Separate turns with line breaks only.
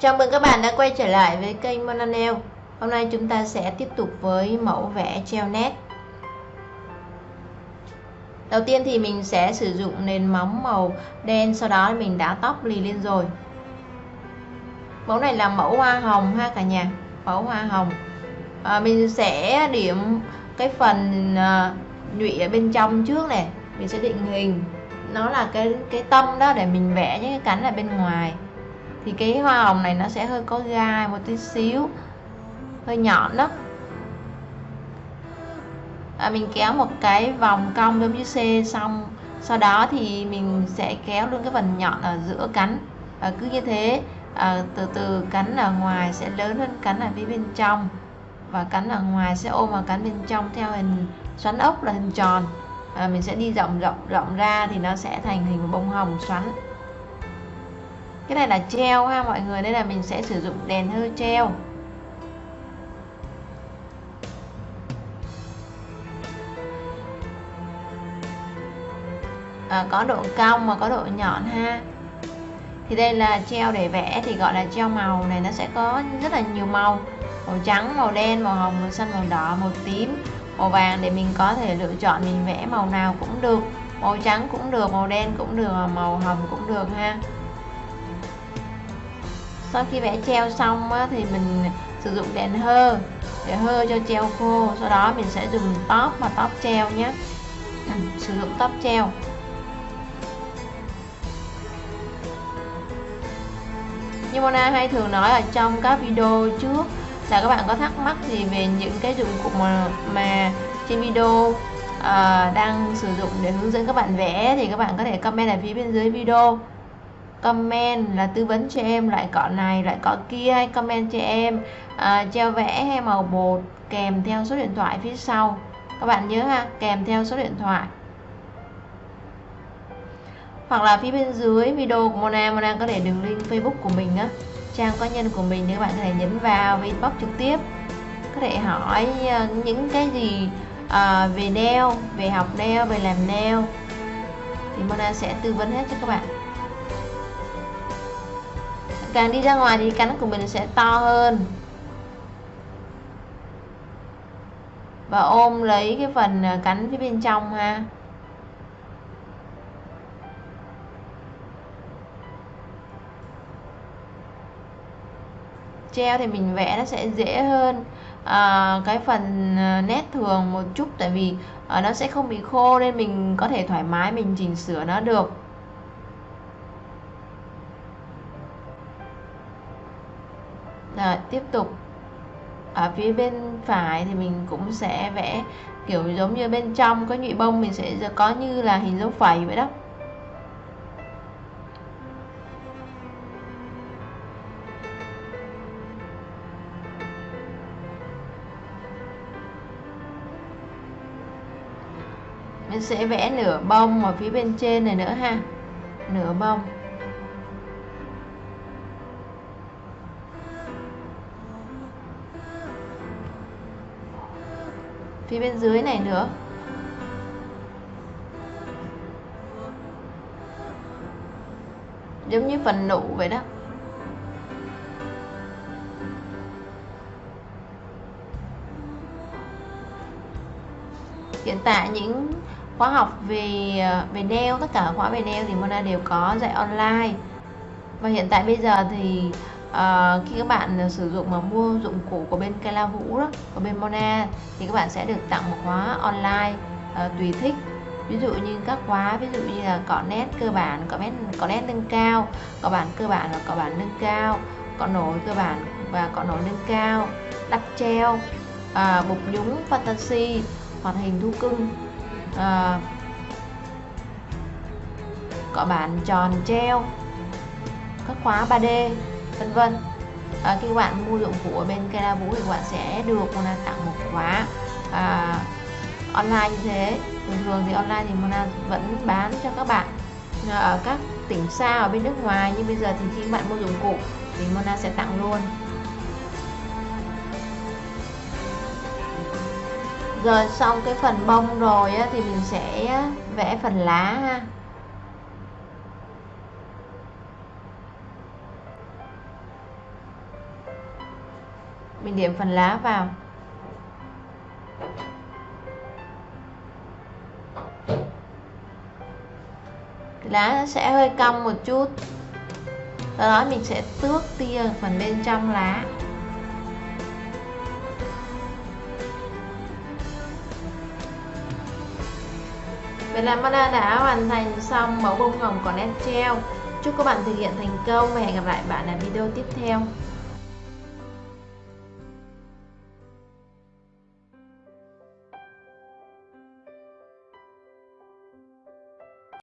Chào mừng các bạn đã quay trở lại với kênh monanel Hôm nay chúng ta sẽ tiếp tục với mẫu vẽ treo nét. Đầu tiên thì mình sẽ sử dụng nền móng màu đen Sau đó mình đã tóc lì lên rồi. Mẫu này là mẫu hoa hồng ha cả nhà Mẫu hoa hồng. À, Mình sẽ điểm cái phần à, nhụy ở bên trong trước này. Mình sẽ định hình. Nó là cái cái tâm đó để mình vẽ những cái cánh ở bên ngoài thì cái hoa hồng này nó sẽ hơi có gai một tí xíu hơi nhọn đó. À, mình kéo một cái vòng cong giống như C xong sau đó thì mình sẽ kéo luôn cái phần nhọn ở giữa cánh. Và cứ như thế à, từ từ cánh ở ngoài sẽ lớn hơn cánh ở phía bên trong. Và cánh ở ngoài sẽ ôm vào cánh bên trong theo hình xoắn ốc là hình tròn. À, mình sẽ đi rộng rộng rộng ra thì nó sẽ thành hình bông hồng xoắn cái này là treo ha mọi người đây là mình sẽ sử dụng đèn hơi treo à, có độ cong mà có độ nhọn ha. Thì đây là treo để vẽ thì gọi là treo màu này nó sẽ có rất là nhiều màu. Màu trắng màu đen màu hồng màu xanh màu đỏ màu tím màu vàng để mình có thể lựa chọn mình vẽ màu nào cũng được. Màu trắng cũng được màu đen cũng được màu hồng cũng được ha sau khi vẽ treo xong á, thì mình sử dụng đèn hơ để hơ cho treo khô. Sau đó mình sẽ dùng top và top treo nhé. Ừ, sử dụng top treo. Như Mona hay thường nói ở trong các video trước là các bạn có thắc mắc gì về những cái dụng cụ mà, mà trên video uh, đang sử dụng để hướng dẫn các bạn vẽ thì các bạn có thể comment ở phía bên dưới video comment là tư vấn cho em loại cọ này loại cọ kia hay comment cho em à, treo vẽ hay màu bột kèm theo số điện thoại phía sau. Các bạn nhớ ha kèm theo số điện thoại. Hoặc là phía bên dưới video của Mona Mona có để đường link Facebook của mình á. Trang cá nhân của mình thì các bạn có thể nhấn vào và inbox trực tiếp. Có thể hỏi à, những cái gì à, về nail về học nail về làm nail thì Mona sẽ tư vấn hết cho các bạn càng đi ra ngoài thì cánh của mình sẽ to hơn. Và ôm lấy cái phần à, cánh phía bên trong ha. Treo thì mình vẽ nó sẽ dễ hơn. À, cái phần à, nét thường một chút tại vì à, nó sẽ không bị khô nên mình có thể thoải mái mình chỉnh sửa nó được. Rồi tiếp tục. Ở phía bên phải thì mình cũng sẽ vẽ kiểu giống như bên trong có nhụy bông, mình sẽ có như là hình dấu phẩy vậy đó. Mình sẽ vẽ nửa bông ở phía bên trên này nữa ha. Nửa bông. Phía bên dưới này nữa. Giống như phần nụ vậy đó. Hiện tại những khóa học về về nail, tất cả khóa về nail thì Mona đều có dạy online. Và hiện tại bây giờ thì à, khi các bạn ờ, sử dụng mà mua dụng cụ của bên Kela Vũ đó, của bên Mona thì các bạn sẽ được tặng một khóa online à, tùy thích. Ví dụ như các khóa ví dụ như là cọ nét cơ bản cọ nét cọ nét nâng cao cọ bản cơ bản và cọ bản nâng cao cọ nổi cơ bản và cọ nổi nâng cao đắp treo à, bục nhúng fantasy hoạt hình thu cưng à, cọ bản tròn treo các khóa 3D vân vân. À, khi các bạn mua dụng cụ ở bên Kera Vũ thì các bạn sẽ được Mona tặng một khóa à, online như thế. Thường thường thì online thì Mona vẫn bán cho các bạn à, ở các tỉnh xa ở bên nước ngoài. Nhưng bây giờ thì khi các bạn mua dụng cụ thì Mona sẽ tặng luôn. Rồi xong cái phần bông rồi á, thì mình sẽ vẽ phần lá ha. Mình điểm phần lá vào. Lá nó sẽ hơi cong một chút. Sau đó mình sẽ tước tia phần bên trong lá. Vậy là Mana đã hoàn thành xong mẫu bông hồng còn nét treo Chúc các bạn thực hiện thành công và hẹn gặp lại bạn ở video tiếp theo.